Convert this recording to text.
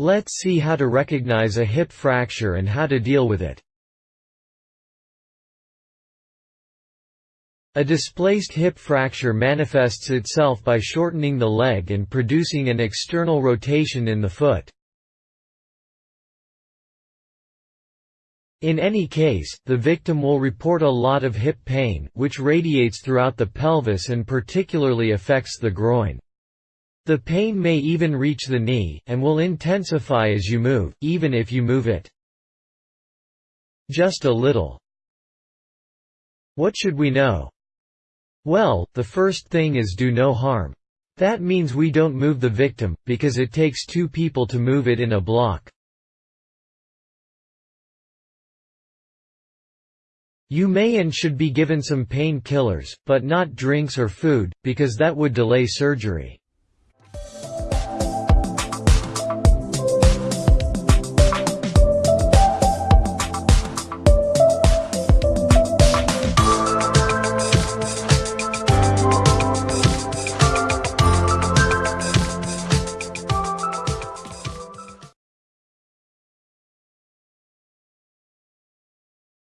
Let's see how to recognize a hip fracture and how to deal with it. A displaced hip fracture manifests itself by shortening the leg and producing an external rotation in the foot. In any case, the victim will report a lot of hip pain, which radiates throughout the pelvis and particularly affects the groin. The pain may even reach the knee, and will intensify as you move, even if you move it just a little. What should we know? Well, the first thing is do no harm. That means we don't move the victim, because it takes two people to move it in a block. You may and should be given some painkillers, but not drinks or food, because that would delay surgery.